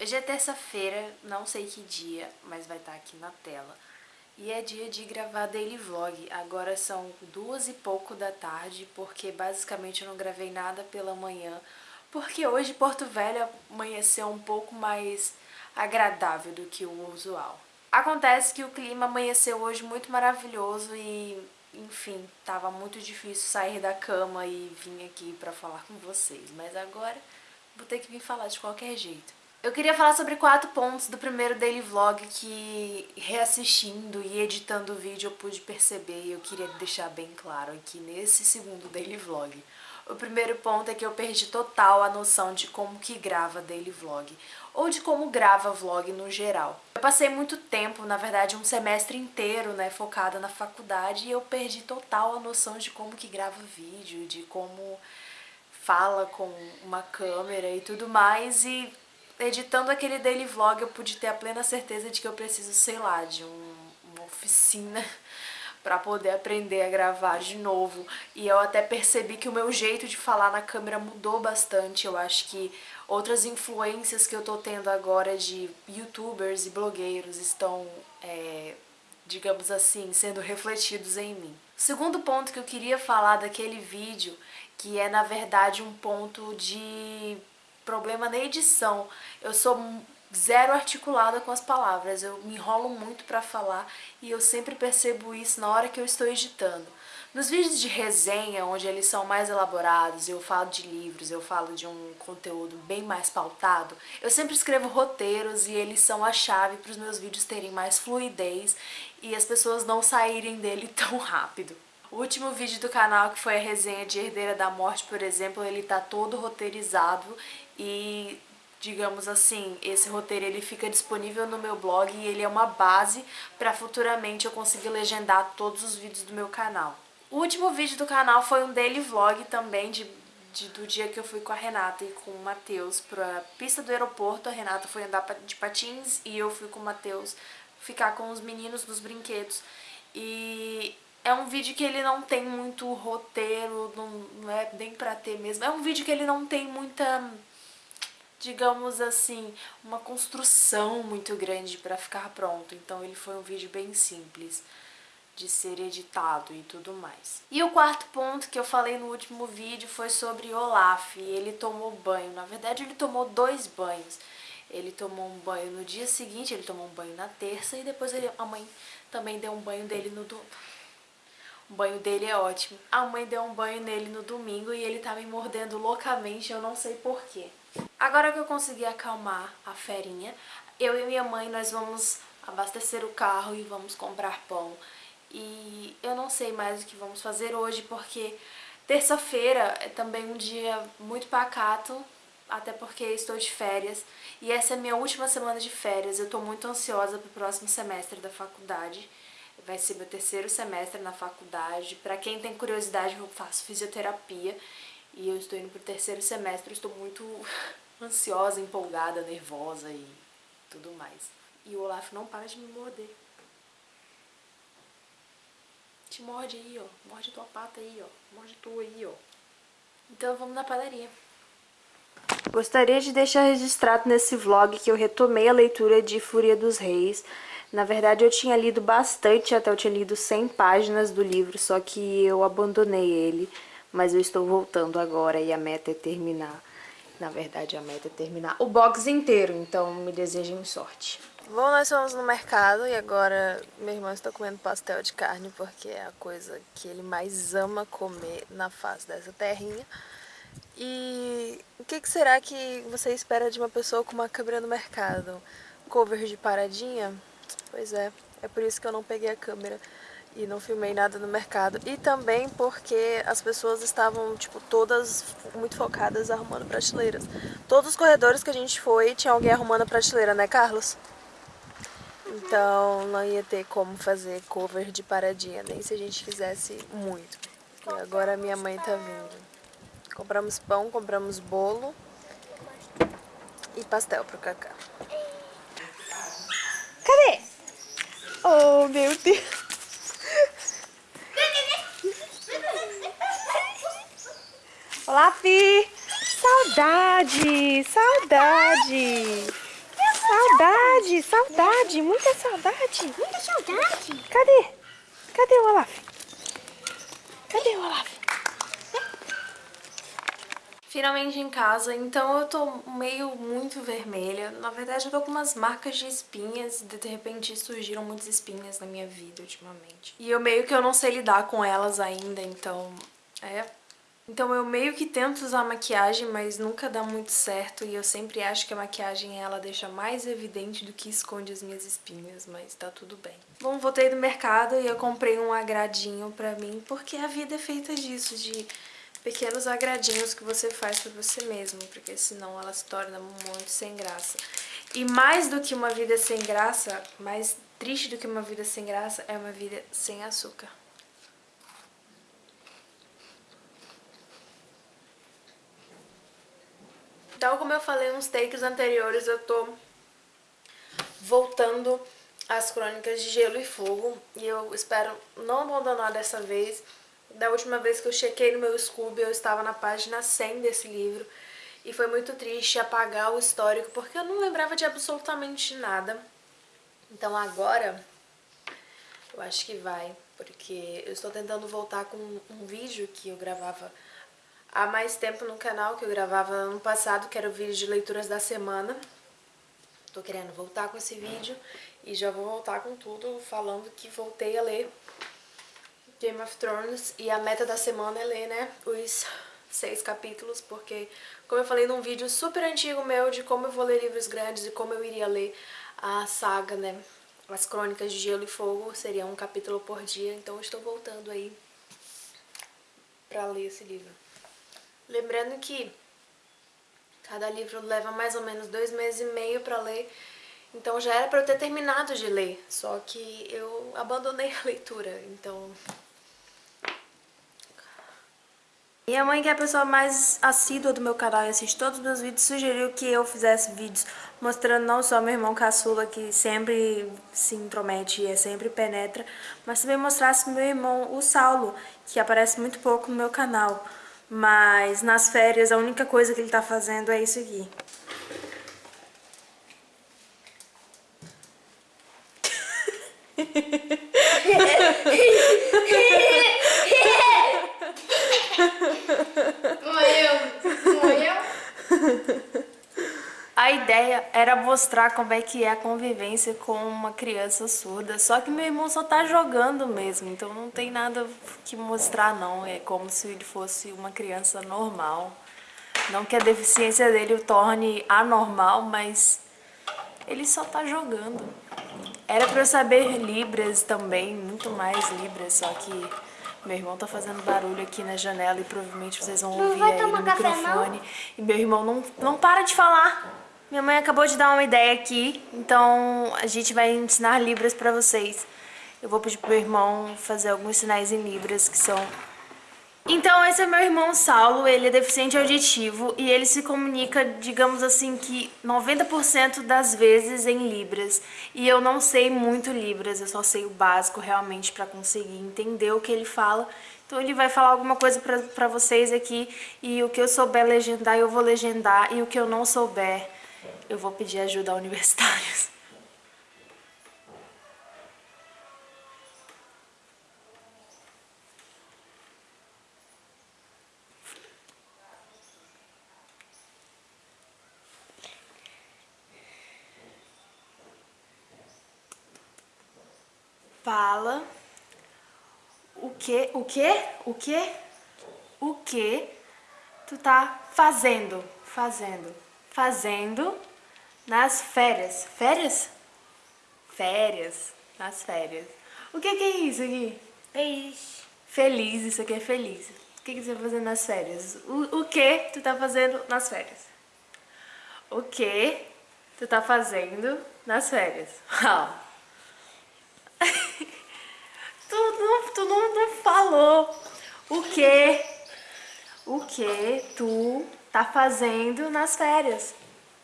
Hoje é terça-feira, não sei que dia, mas vai estar aqui na tela. E é dia de gravar daily vlog. Agora são duas e pouco da tarde, porque basicamente eu não gravei nada pela manhã. Porque hoje Porto Velho amanheceu um pouco mais agradável do que o usual. Acontece que o clima amanheceu hoje muito maravilhoso e, enfim, tava muito difícil sair da cama e vir aqui pra falar com vocês. Mas agora vou ter que vir falar de qualquer jeito. Eu queria falar sobre quatro pontos do primeiro daily vlog que reassistindo e editando o vídeo eu pude perceber e eu queria deixar bem claro aqui nesse segundo daily vlog. O primeiro ponto é que eu perdi total a noção de como que grava daily vlog, ou de como grava vlog no geral. Eu passei muito tempo, na verdade um semestre inteiro, né, focada na faculdade e eu perdi total a noção de como que grava vídeo, de como fala com uma câmera e tudo mais e editando aquele daily vlog eu pude ter a plena certeza de que eu preciso, sei lá, de um, uma oficina para poder aprender a gravar de novo. E eu até percebi que o meu jeito de falar na câmera mudou bastante. Eu acho que outras influências que eu tô tendo agora de youtubers e blogueiros estão, é, digamos assim, sendo refletidos em mim. O segundo ponto que eu queria falar daquele vídeo, que é na verdade um ponto de problema na edição. Eu sou zero articulada com as palavras, eu me enrolo muito para falar e eu sempre percebo isso na hora que eu estou editando. Nos vídeos de resenha, onde eles são mais elaborados, eu falo de livros, eu falo de um conteúdo bem mais pautado, eu sempre escrevo roteiros e eles são a chave para os meus vídeos terem mais fluidez e as pessoas não saírem dele tão rápido. O último vídeo do canal, que foi a resenha de Herdeira da Morte, por exemplo, ele tá todo roteirizado e digamos assim, esse roteiro ele fica disponível no meu blog e ele é uma base para futuramente eu conseguir legendar todos os vídeos do meu canal. O último vídeo do canal foi um daily vlog também de, de do dia que eu fui com a Renata e com o Matheus pra pista do aeroporto. A Renata foi andar de patins e eu fui com o Matheus ficar com os meninos nos brinquedos. E é um vídeo que ele não tem muito roteiro, não, não é nem pra ter mesmo. É um vídeo que ele não tem muita digamos assim, uma construção muito grande para ficar pronto. Então ele foi um vídeo bem simples de ser editado e tudo mais. E o quarto ponto que eu falei no último vídeo foi sobre Olaf. Ele tomou banho. Na verdade, ele tomou dois banhos. Ele tomou um banho no dia seguinte, ele tomou um banho na terça e depois ele, a mãe também deu um banho dele no. O banho dele é ótimo. A mãe deu um banho nele no domingo e ele tá me mordendo loucamente, eu não sei porquê. Agora que eu consegui acalmar a ferinha, eu e minha mãe nós vamos abastecer o carro e vamos comprar pão. E eu não sei mais o que vamos fazer hoje, porque terça-feira é também um dia muito pacato, até porque estou de férias. E essa é a minha última semana de férias, eu estou muito ansiosa para o próximo semestre da faculdade. Vai ser meu terceiro semestre na faculdade. Para quem tem curiosidade, eu faço fisioterapia e eu estou indo para o terceiro semestre, estou muito ansiosa, empolgada, nervosa e tudo mais. E o Olaf não para de me morder. Te morde aí, ó. Morde tua pata aí, ó. Morde tua aí, ó. Então vamos na padaria. Gostaria de deixar registrado nesse vlog que eu retomei a leitura de Fúria dos Reis. Na verdade eu tinha lido bastante, até eu tinha lido 100 páginas do livro, só que eu abandonei ele. Mas eu estou voltando agora e a meta é terminar na verdade, a meta é terminar o box inteiro, então me desejem sorte. Bom, nós fomos no mercado e agora meu irmão está comendo pastel de carne porque é a coisa que ele mais ama comer na face dessa terrinha. E o que, que será que você espera de uma pessoa com uma câmera no mercado? Cover de paradinha? Pois é, é por isso que eu não peguei a câmera e não filmei nada no mercado. E também porque as pessoas estavam, tipo, todas muito focadas arrumando prateleiras. Todos os corredores que a gente foi, tinha alguém arrumando a prateleira, né, Carlos? Então não ia ter como fazer cover de paradinha, nem se a gente fizesse muito. E agora a minha mãe tá vindo. Compramos pão, compramos bolo e pastel pro Cacá. Cadê? Oh, meu Deus! Olá, Fi! Saudade! Saudade! Saudade! Saudade! Muita saudade! Muita saudade! Cadê? Cadê o Olaf? Cadê o Olaf? Finalmente em casa, então eu tô meio muito vermelha. Na verdade eu tô com umas marcas de espinhas, de repente surgiram muitas espinhas na minha vida ultimamente. E eu meio que eu não sei lidar com elas ainda, então é então eu meio que tento usar maquiagem, mas nunca dá muito certo e eu sempre acho que a maquiagem ela deixa mais evidente do que esconde as minhas espinhas, mas tá tudo bem. Bom, voltei do mercado e eu comprei um agradinho pra mim, porque a vida é feita disso, de pequenos agradinhos que você faz pra você mesmo, porque senão ela se torna muito sem graça. E mais do que uma vida sem graça, mais triste do que uma vida sem graça, é uma vida sem açúcar. Então, como eu falei nos takes anteriores, eu tô voltando às crônicas de Gelo e Fogo. E eu espero não abandonar dessa vez. Da última vez que eu chequei no meu Scooby, eu estava na página 100 desse livro. E foi muito triste apagar o histórico, porque eu não lembrava de absolutamente nada. Então agora, eu acho que vai, porque eu estou tentando voltar com um vídeo que eu gravava há mais tempo no canal, que eu gravava ano passado, que era o vídeo de leituras da semana. Tô querendo voltar com esse vídeo e já vou voltar com tudo, falando que voltei a ler Game of Thrones e a meta da semana é ler, né, os seis capítulos, porque, como eu falei num vídeo super antigo meu de como eu vou ler livros grandes e como eu iria ler a saga, né, as Crônicas de Gelo e Fogo, seria um capítulo por dia, então estou voltando aí pra ler esse livro. Lembrando que cada livro leva mais ou menos dois meses e meio para ler, então já era para eu ter terminado de ler, só que eu abandonei a leitura, então... Minha mãe, que é a pessoa mais assídua do meu canal e assiste todos os meus vídeos, sugeriu que eu fizesse vídeos mostrando não só meu irmão caçula, que sempre se intromete e é sempre penetra, mas também mostrasse meu irmão, o Saulo, que aparece muito pouco no meu canal. Mas nas férias a única coisa que ele tá fazendo é isso aqui. Morreu. Morreu? A ideia era mostrar como é que é a convivência com uma criança surda, só que meu irmão só tá jogando mesmo, então não tem nada que mostrar não, é como se ele fosse uma criança normal. Não que a deficiência dele o torne anormal, mas ele só tá jogando. Era pra eu saber Libras também, muito mais Libras, só que meu irmão tá fazendo barulho aqui na janela e provavelmente vocês vão ouvir aí no microfone. E meu irmão não, não para de falar. Minha mãe acabou de dar uma ideia aqui, então a gente vai ensinar Libras pra vocês. Eu vou pedir pro meu irmão fazer alguns sinais em Libras que são... Então esse é meu irmão Saulo, ele é deficiente auditivo e ele se comunica, digamos assim, que 90% das vezes em Libras. E eu não sei muito Libras, eu só sei o básico realmente pra conseguir entender o que ele fala. Então ele vai falar alguma coisa pra vocês aqui e o que eu souber legendar eu vou legendar e o que eu não souber eu vou pedir ajuda a universitários. Fala o que, o que, o que, o que tu tá fazendo, fazendo, fazendo nas férias. Férias? Férias. Nas férias. O que, que é isso aqui? Feliz. Feliz, isso aqui é feliz. O que, que você vai fazer nas férias? O, o que tu tá fazendo nas férias? O que tu tá fazendo nas férias? tu, não, tu não, não falou o que, o que tu tá fazendo nas férias.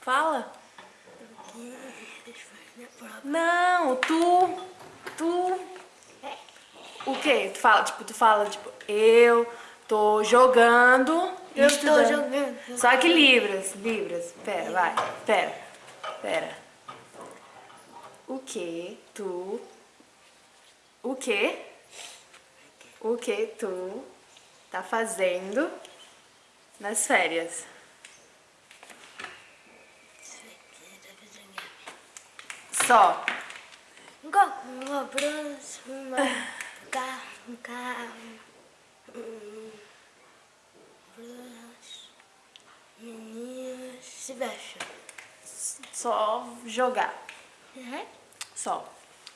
Fala. Não, tu, tu, o quê? Tu fala, tipo, tu fala, tipo, eu tô jogando Eu estou jogando. Só que Libras, Libras. Pera, vai. Pera. Pera. O que tu... O que? O que tu tá fazendo nas férias? Só. Uma próxima. Um carro, um carro. Um. Se. Só jogar. Uhum. Só.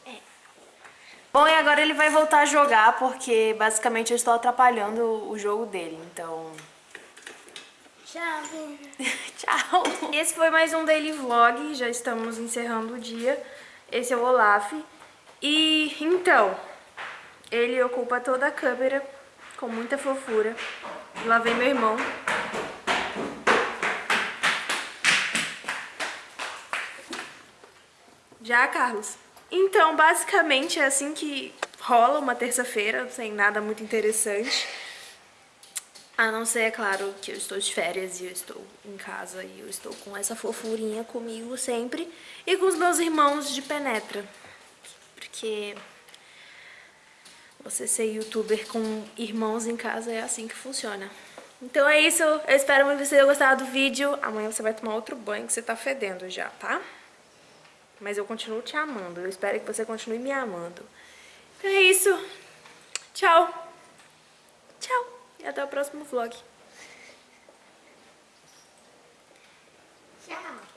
É. Bom, e agora ele vai voltar a jogar porque basicamente eu estou atrapalhando o jogo dele, então... Tchau. Tchau! Esse foi mais um daily vlog, já estamos encerrando o dia. Esse é o Olaf. E então, ele ocupa toda a câmera com muita fofura. Lá vem meu irmão. Já, Carlos? Então, basicamente é assim que rola uma terça-feira, sem nada muito interessante. A não ser, é claro, que eu estou de férias e eu estou em casa e eu estou com essa fofurinha comigo sempre. E com os meus irmãos de penetra. Porque você ser youtuber com irmãos em casa é assim que funciona. Então é isso, eu espero que você tenha gostado do vídeo. Amanhã você vai tomar outro banho que você tá fedendo já, tá? Mas eu continuo te amando, eu espero que você continue me amando. Então é isso, tchau! Tchau! E até o próximo vlog. Tchau.